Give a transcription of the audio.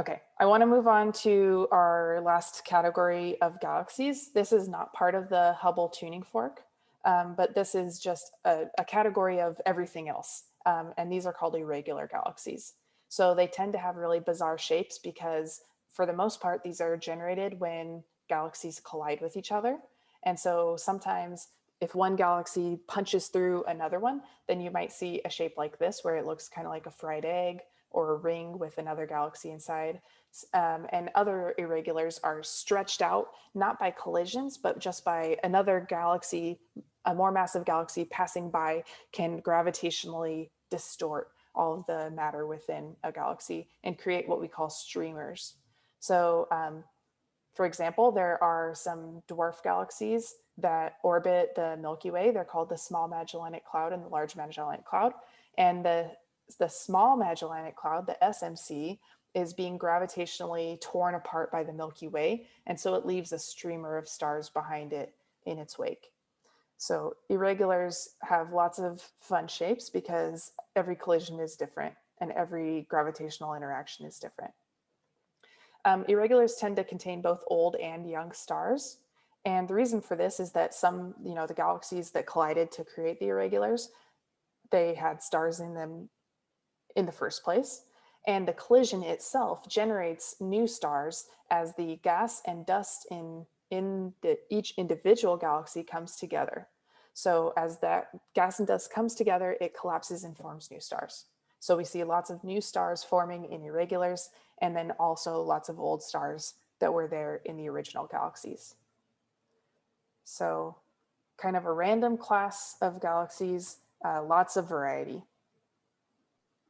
Okay, I want to move on to our last category of galaxies. This is not part of the Hubble tuning fork, um, but this is just a, a category of everything else. Um, and these are called irregular galaxies. So they tend to have really bizarre shapes because for the most part, these are generated when galaxies collide with each other. And so sometimes if one galaxy punches through another one, then you might see a shape like this where it looks kind of like a fried egg or a ring with another galaxy inside. Um, and other irregulars are stretched out, not by collisions, but just by another galaxy, a more massive galaxy passing by can gravitationally distort all of the matter within a galaxy and create what we call streamers. So um, for example, there are some dwarf galaxies that orbit the Milky Way. They're called the Small Magellanic Cloud and the Large Magellanic Cloud. And the, the Small Magellanic Cloud, the SMC, is being gravitationally torn apart by the Milky Way. And so it leaves a streamer of stars behind it in its wake. So irregulars have lots of fun shapes because every collision is different and every gravitational interaction is different. Um, irregulars tend to contain both old and young stars. And the reason for this is that some, you know, the galaxies that collided to create the irregulars, they had stars in them in the first place. And the collision itself generates new stars as the gas and dust in, in the, each individual galaxy comes together. So as that gas and dust comes together, it collapses and forms new stars. So we see lots of new stars forming in irregulars and then also lots of old stars that were there in the original galaxies. So kind of a random class of galaxies, uh, lots of variety.